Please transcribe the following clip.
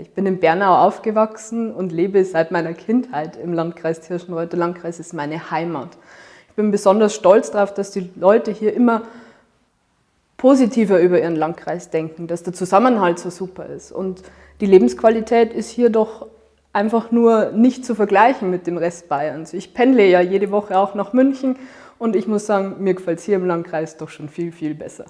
Ich bin in Bernau aufgewachsen und lebe seit meiner Kindheit im Landkreis Tirschenreuth. Der Landkreis ist meine Heimat. Ich bin besonders stolz darauf, dass die Leute hier immer positiver über ihren Landkreis denken, dass der Zusammenhalt so super ist. Und die Lebensqualität ist hier doch einfach nur nicht zu vergleichen mit dem Rest Bayerns. Ich pendle ja jede Woche auch nach München und ich muss sagen, mir gefällt es hier im Landkreis doch schon viel, viel besser.